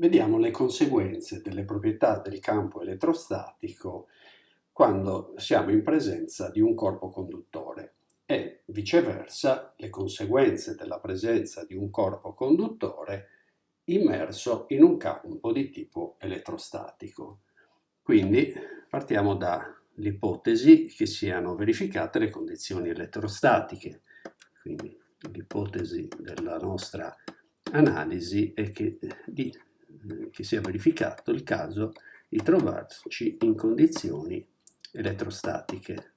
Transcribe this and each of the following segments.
Vediamo le conseguenze delle proprietà del campo elettrostatico quando siamo in presenza di un corpo conduttore e viceversa le conseguenze della presenza di un corpo conduttore immerso in un campo di tipo elettrostatico. Quindi partiamo dall'ipotesi che siano verificate le condizioni elettrostatiche. Quindi l'ipotesi della nostra analisi è che, di, che sia verificato il caso di trovarci in condizioni elettrostatiche.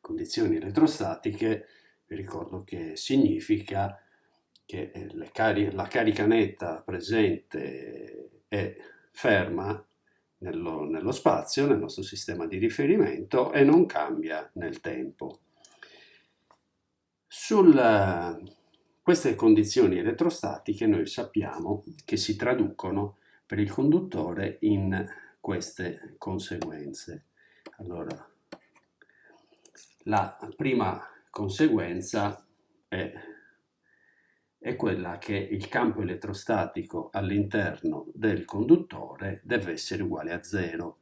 Condizioni elettrostatiche, vi ricordo che significa che cari la carica netta presente è ferma nello, nello spazio, nel nostro sistema di riferimento e non cambia nel tempo. Su queste condizioni elettrostatiche noi sappiamo che si traducono per il conduttore in queste conseguenze. Allora, la prima conseguenza è è quella che il campo elettrostatico all'interno del conduttore deve essere uguale a zero.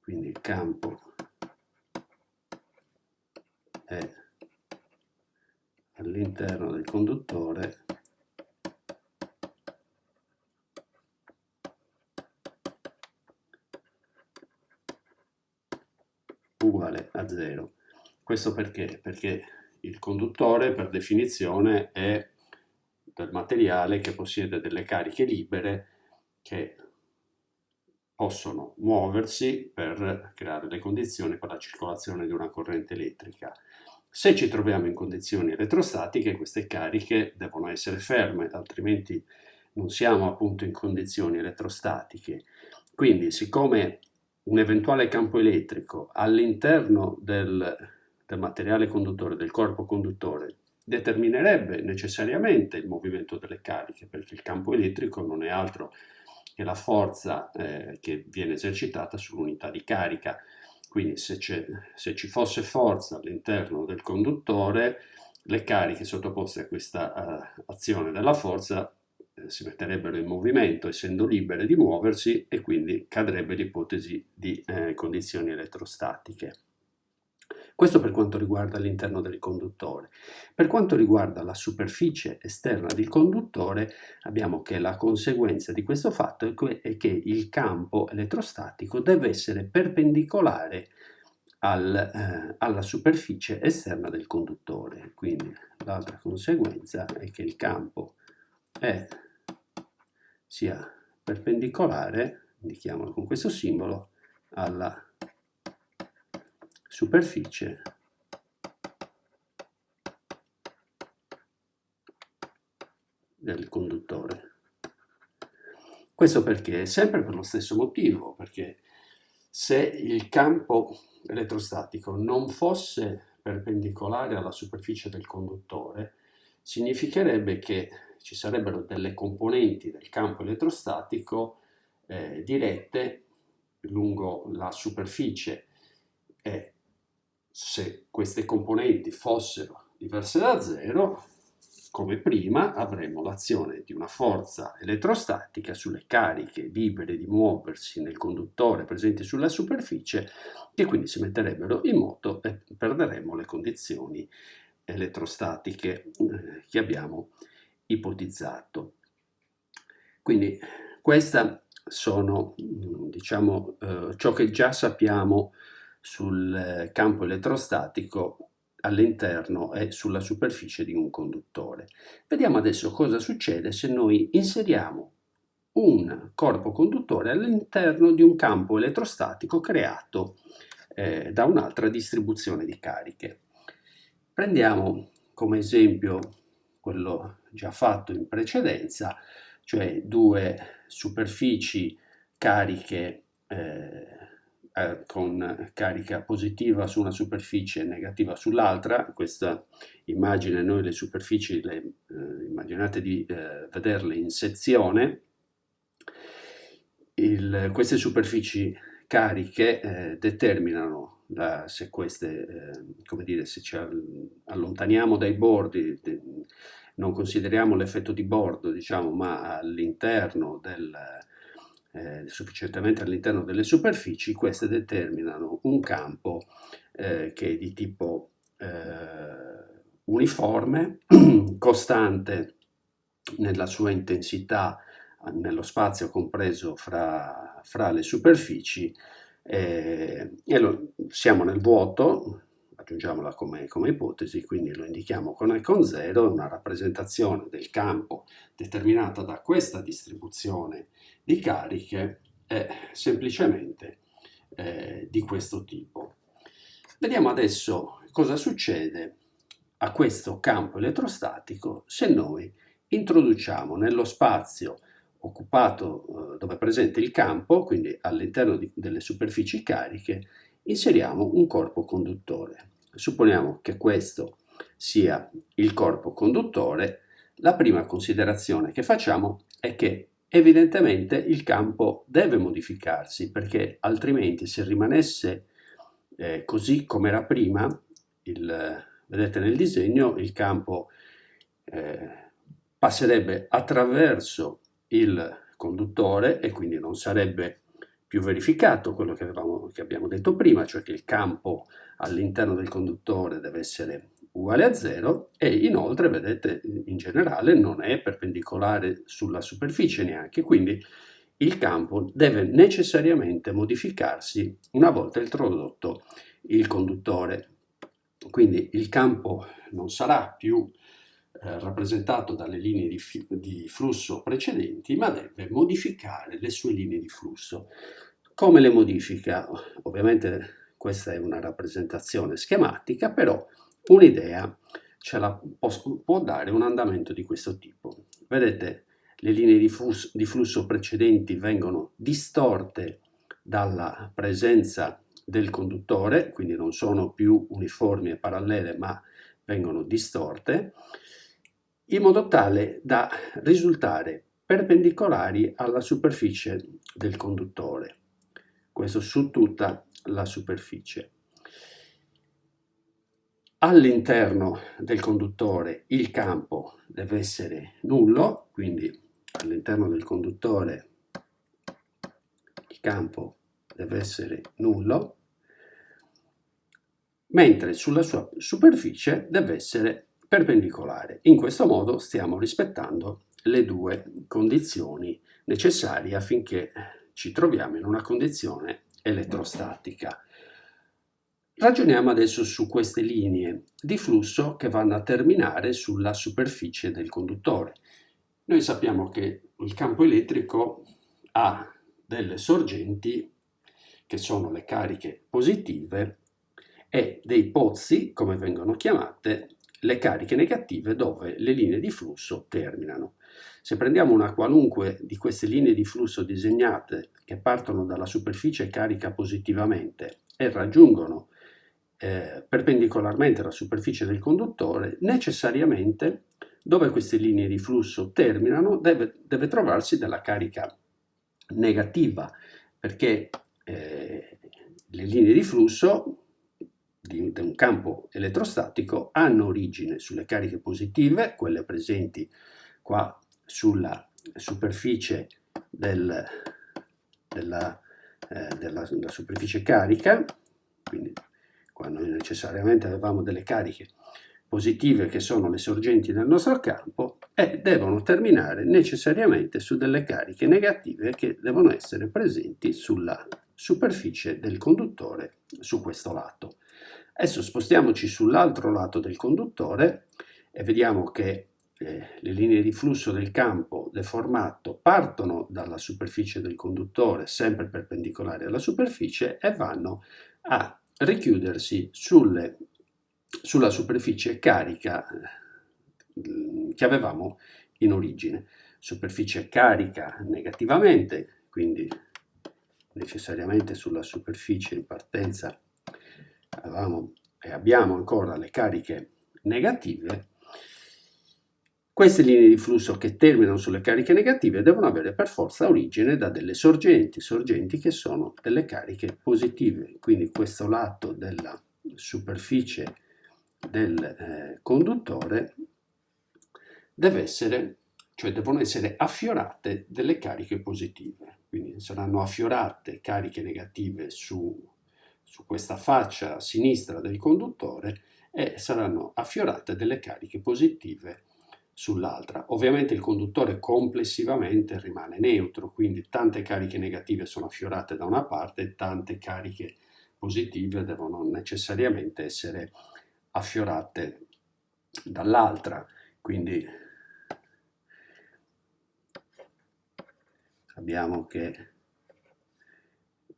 Quindi il campo è all'interno del conduttore uguale a zero. Questo perché? Perché il conduttore per definizione è del materiale che possiede delle cariche libere che possono muoversi per creare le condizioni per la circolazione di una corrente elettrica. Se ci troviamo in condizioni elettrostatiche, queste cariche devono essere ferme, altrimenti non siamo appunto in condizioni elettrostatiche. Quindi, siccome un eventuale campo elettrico all'interno del, del materiale conduttore, del corpo conduttore, determinerebbe necessariamente il movimento delle cariche, perché il campo elettrico non è altro che la forza eh, che viene esercitata sull'unità di carica. Quindi se, se ci fosse forza all'interno del conduttore, le cariche sottoposte a questa uh, azione della forza eh, si metterebbero in movimento essendo libere di muoversi e quindi cadrebbe l'ipotesi di eh, condizioni elettrostatiche. Questo per quanto riguarda l'interno del conduttore. Per quanto riguarda la superficie esterna del conduttore, abbiamo che la conseguenza di questo fatto è che il campo elettrostatico deve essere perpendicolare al, eh, alla superficie esterna del conduttore. Quindi l'altra conseguenza è che il campo è, sia perpendicolare, indichiamolo con questo simbolo, alla superficie del conduttore. Questo perché? Sempre per lo stesso motivo, perché se il campo elettrostatico non fosse perpendicolare alla superficie del conduttore, significherebbe che ci sarebbero delle componenti del campo elettrostatico eh, dirette lungo la superficie se queste componenti fossero diverse da zero, come prima avremmo l'azione di una forza elettrostatica sulle cariche libere di muoversi nel conduttore presenti sulla superficie che quindi si metterebbero in moto e perderemmo le condizioni elettrostatiche eh, che abbiamo ipotizzato. Quindi queste sono diciamo, eh, ciò che già sappiamo sul eh, campo elettrostatico all'interno e sulla superficie di un conduttore. Vediamo adesso cosa succede se noi inseriamo un corpo conduttore all'interno di un campo elettrostatico creato eh, da un'altra distribuzione di cariche. Prendiamo come esempio quello già fatto in precedenza, cioè due superfici cariche eh, eh, con carica positiva su una superficie e negativa sull'altra. Questa immagine noi le superfici le eh, immaginate di eh, vederle in sezione. Il, queste superfici cariche eh, determinano la, se queste, eh, come dire, se ci allontaniamo dai bordi, de, non consideriamo l'effetto di bordo, diciamo, ma all'interno del, eh, sufficientemente all'interno delle superfici, queste determinano un campo eh, che è di tipo eh, uniforme, costante nella sua intensità nello spazio compreso fra, fra le superfici eh, e lo, siamo nel vuoto, aggiungiamola come, come, ipotesi, quindi lo indichiamo con E con 0, una rappresentazione del campo determinata da questa distribuzione di cariche è semplicemente eh, di questo tipo. Vediamo adesso cosa succede a questo campo elettrostatico se noi introduciamo nello spazio occupato eh, dove è presente il campo, quindi all'interno delle superfici cariche, inseriamo un corpo conduttore. Supponiamo che questo sia il corpo conduttore, la prima considerazione che facciamo è che evidentemente il campo deve modificarsi perché altrimenti se rimanesse eh, così come era prima, il, vedete nel disegno, il campo eh, passerebbe attraverso il conduttore e quindi non sarebbe più verificato quello che, avevamo, che abbiamo detto prima, cioè che il campo all'interno del conduttore deve essere uguale a zero e inoltre, vedete, in generale non è perpendicolare sulla superficie neanche, quindi il campo deve necessariamente modificarsi una volta introdotto il conduttore. Quindi il campo non sarà più eh, rappresentato dalle linee di, di flusso precedenti, ma deve modificare le sue linee di flusso. Come le modifica? Ovviamente questa è una rappresentazione schematica, però un'idea ce la può, può, dare un andamento di questo tipo. Vedete, le linee di flusso, di flusso precedenti vengono distorte dalla presenza del conduttore, quindi non sono più uniformi e parallele, ma vengono distorte in modo tale da risultare perpendicolari alla superficie del conduttore, questo su tutta la superficie. All'interno del conduttore il campo deve essere nullo, quindi all'interno del conduttore il campo deve essere nullo, mentre sulla sua superficie deve essere perpendicolare. In questo modo stiamo rispettando le due condizioni necessarie affinché ci troviamo in una condizione elettrostatica. Ragioniamo adesso su queste linee di flusso che vanno a terminare sulla superficie del conduttore. Noi sappiamo che il campo elettrico ha delle sorgenti che sono le cariche positive e dei pozzi, come vengono chiamate, le cariche negative dove le linee di flusso terminano. Se prendiamo una qualunque di queste linee di flusso disegnate che partono dalla superficie carica positivamente e raggiungono eh, perpendicolarmente la superficie del conduttore, necessariamente dove queste linee di flusso terminano deve, deve trovarsi della carica negativa, perché eh, le linee di flusso di, un campo elettrostatico hanno origine sulle cariche positive, quelle presenti qua sulla superficie del, della, eh, della, della superficie carica, quindi qua noi necessariamente avevamo delle cariche positive che sono le sorgenti del nostro campo e devono terminare necessariamente su delle cariche negative che devono essere presenti sulla superficie del conduttore su questo lato. Adesso spostiamoci sull'altro lato del conduttore e vediamo che eh, le linee di flusso del campo deformato partono dalla superficie del conduttore, sempre perpendicolari alla superficie, e vanno a richiudersi sulle, sulla superficie carica eh, che avevamo in origine. Superficie carica negativamente, quindi necessariamente sulla superficie in partenza avevamo e abbiamo ancora le cariche negative queste linee di flusso che terminano sulle cariche negative devono avere per forza origine da delle sorgenti, sorgenti che sono delle cariche positive. Quindi questo lato della superficie del eh, conduttore deve essere, cioè devono essere affiorate delle cariche positive. Quindi saranno affiorate cariche negative su, su questa faccia sinistra del conduttore e saranno affiorate delle cariche positive sull'altra. Ovviamente il conduttore complessivamente rimane neutro, quindi tante cariche negative sono affiorate da una parte e tante cariche positive devono necessariamente essere affiorate dall'altra. Quindi abbiamo che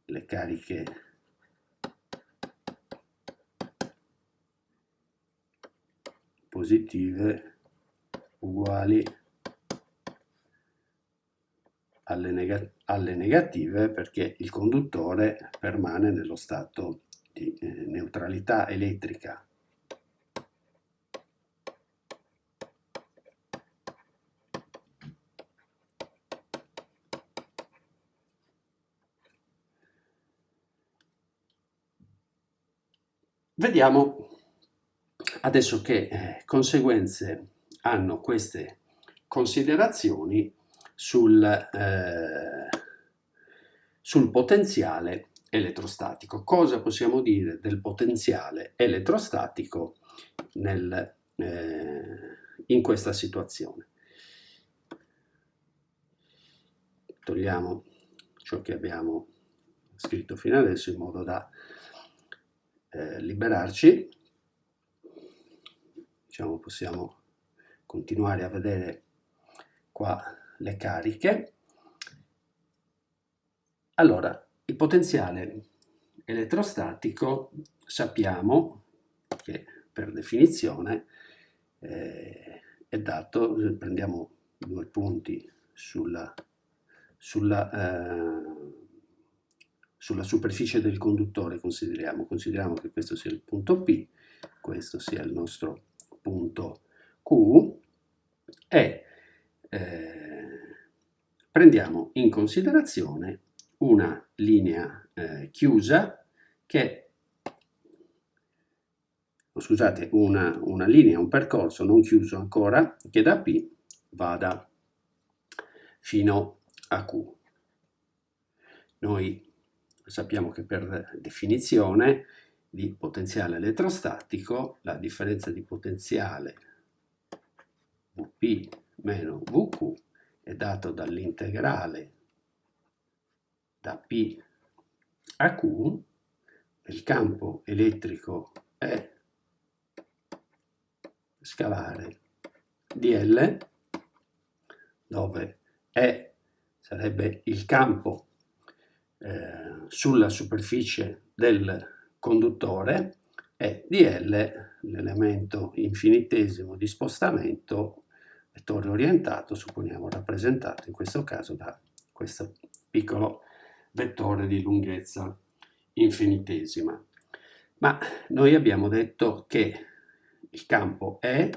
le cariche positive uguali alle, neg alle negative perché il conduttore permane nello stato di eh, neutralità elettrica. Vediamo adesso che eh, conseguenze hanno queste considerazioni sul, eh, sul potenziale elettrostatico. Cosa possiamo dire del potenziale elettrostatico nel, eh, in questa situazione? Togliamo ciò che abbiamo scritto fino adesso in modo da eh, liberarci. Diciamo, possiamo continuare a vedere qua le cariche. Allora, il potenziale elettrostatico sappiamo che per definizione eh, è dato, prendiamo due punti sulla, sulla, eh, sulla superficie del conduttore, consideriamo, consideriamo che questo sia il punto P, questo sia il nostro punto Q, e eh, prendiamo in considerazione una linea eh, chiusa che, oh, scusate, una, una linea, un percorso non chiuso ancora, che da P vada fino a Q. Noi sappiamo che per definizione di potenziale elettrostatico la differenza di potenziale Vp meno Vq è dato dall'integrale da P a Q, il campo elettrico è scalare dl, dove E sarebbe il campo eh, sulla superficie del conduttore e dl l'elemento infinitesimo di spostamento vettore orientato, supponiamo rappresentato in questo caso da questo piccolo vettore di lunghezza infinitesima. Ma noi abbiamo detto che il campo E,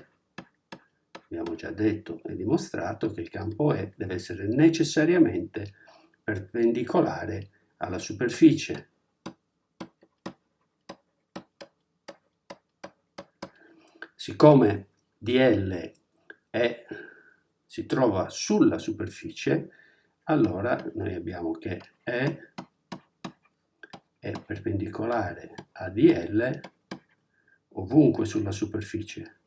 abbiamo già detto e dimostrato che il campo E deve essere necessariamente perpendicolare alla superficie. Siccome dl è, si trova sulla superficie, allora noi abbiamo che E è perpendicolare a DL ovunque sulla superficie.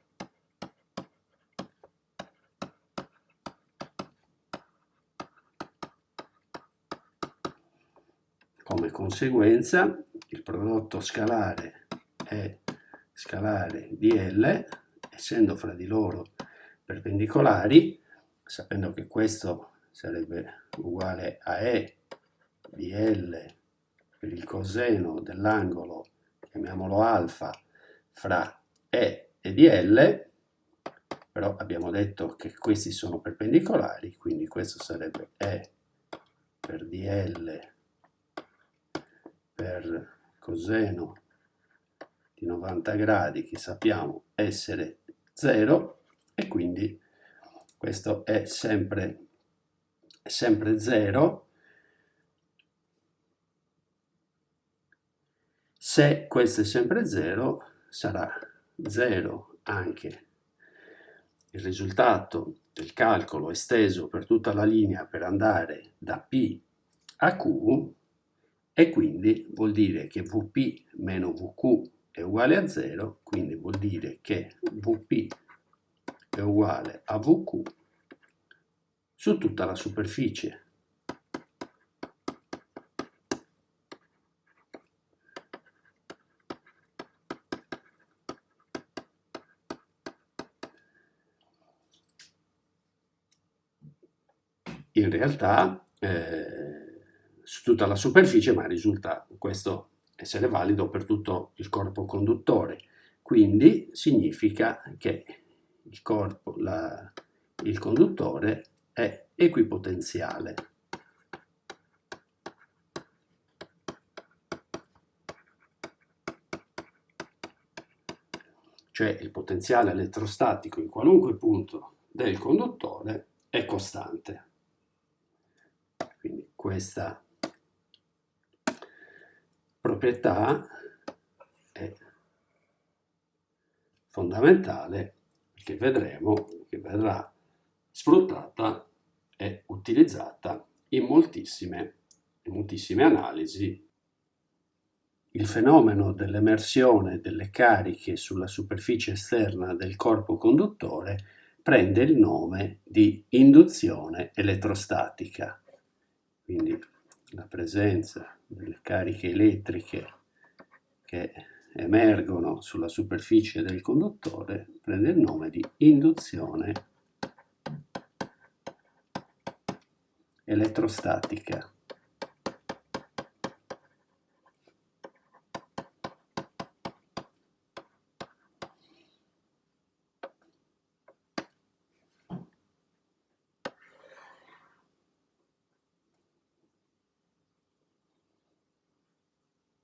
Come conseguenza il prodotto scalare è scalare DL, essendo fra di loro perpendicolari, sapendo che questo sarebbe uguale a E di L per il coseno dell'angolo, chiamiamolo alfa, fra E e di L, però abbiamo detto che questi sono perpendicolari, quindi questo sarebbe E per dl per coseno di 90 gradi che sappiamo essere 0 e quindi questo è sempre, sempre 0, se questo è sempre 0 sarà 0 anche. Il risultato del calcolo esteso per tutta la linea per andare da P a Q e quindi vuol dire che Vp meno Vq è uguale a 0, quindi vuol dire che Vp è uguale a Vq su tutta la superficie. In realtà eh, su tutta la superficie, ma risulta questo essere valido per tutto il corpo conduttore. Quindi significa che il, corpo, la, il conduttore è equipotenziale. Cioè il potenziale elettrostatico in qualunque punto del conduttore è costante. Quindi questa proprietà è fondamentale che vedremo che verrà sfruttata e utilizzata in moltissime, in moltissime analisi. Il fenomeno dell'emersione delle cariche sulla superficie esterna del corpo conduttore prende il nome di induzione elettrostatica. Quindi la presenza delle cariche elettriche che emergono sulla superficie del conduttore prende il nome di induzione elettrostatica.